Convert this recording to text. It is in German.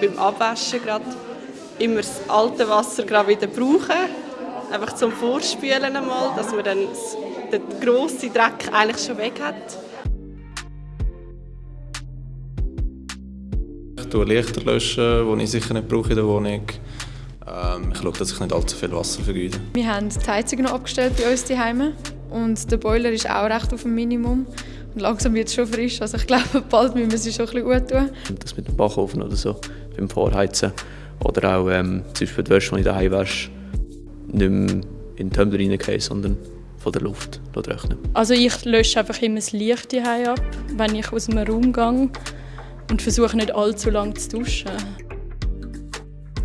Beim Abwaschen gerade immer das alte Wasser gerade wieder brauchen, einfach zum Vorspülen einmal, dass man dann den grossen Dreck eigentlich schon weg hat. Ich tue Lichter löschen, die ich sicher nicht brauche in der Wohnung. Ähm, ich schaue, dass ich nicht allzu viel Wasser vergeude. Wir haben die Heizung noch abgestellt bei uns daheim und der Boiler ist auch recht auf dem Minimum. Und langsam wird es schon frisch, also ich glaube, bald müssen wir sie schon ein bisschen gut tun. Das mit dem Backofen oder so, beim Vorheizen. Oder auch ähm, zum Beispiel die Wäsche, die ich daheim wasche, nicht mehr in den Tumbler reingehen, sondern von der Luft trocknen. Also ich lösche einfach immer das Licht ab, wenn ich aus einem Raum gehe und versuche nicht allzu lange zu duschen.